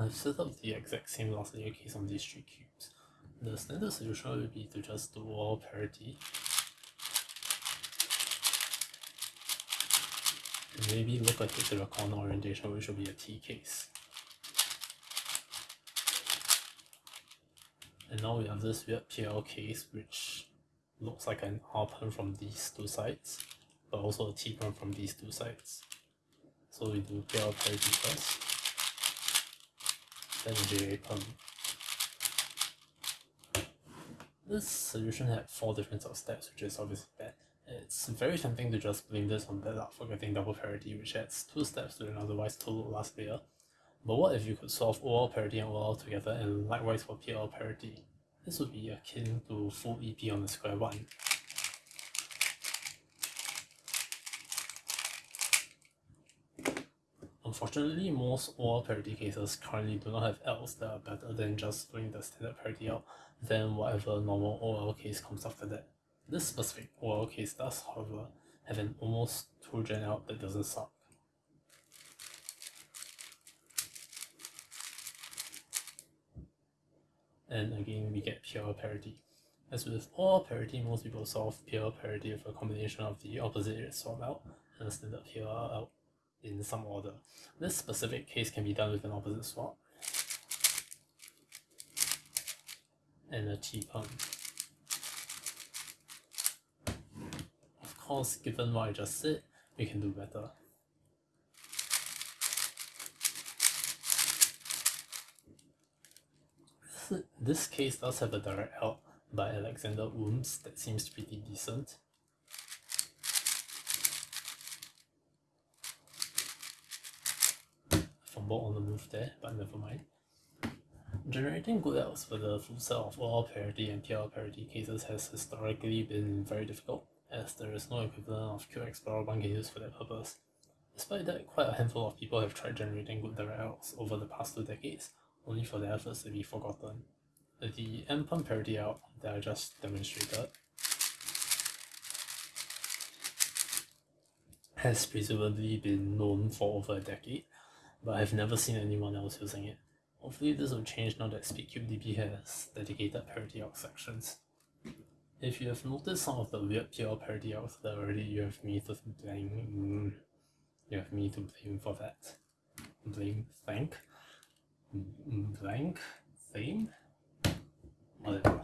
I've set up the exact same last layer case on these three cubes. The standard solution would be to just do OLL parity. And maybe look ahead to the corner orientation which will be a T case. And now we have this weird PLL case which looks like an R perm from these two sides, but also a T perm from these two sides. So we do PLL parity first, then a JA. Um, this solution had four different sub steps, which is obviously bad. It's very tempting to just blame this on bad luck for getting double parity, which adds two steps to an otherwise total last layer. But what if you could solve OLL parity and OLL together and likewise for PLL parity? This would be akin to full EP on the square one. Unfortunately, most OLL parity cases currently do not have Ls that are better than just doing the standard parity out, then whatever normal OLL case comes after that. This specific OLL case does, however, have an almost 2 gen out that doesn't suck. and again we get pure parity. As with OLL parity, most people solve pure parity with a combination of the opposite swap out and a standard pure out in some order. This specific case can be done with an opposite swap and a T perm. Of course, given what I just said, we can do better. this case does have a direct help by Alexander Ooms that seems pretty decent. On the move there, but never mind. Generating good outs for the full set of OLL parity and PLL parity cases has historically been very difficult, as there is no equivalent of Explorer one can use for that purpose. Despite that, quite a handful of people have tried generating good direct outs over the past two decades, only for their efforts to be forgotten. The NPerm parity out that I just demonstrated has presumably been known for over a decade, but I've never seen anyone else using it. Hopefully this will change now that SpeedCubeDB has dedicated parity out sections. If you have noticed some of the weird PLL parity outs that already, you have me to blame. You have me to blame for that. Blame, thank mm, mm, blank theme whatever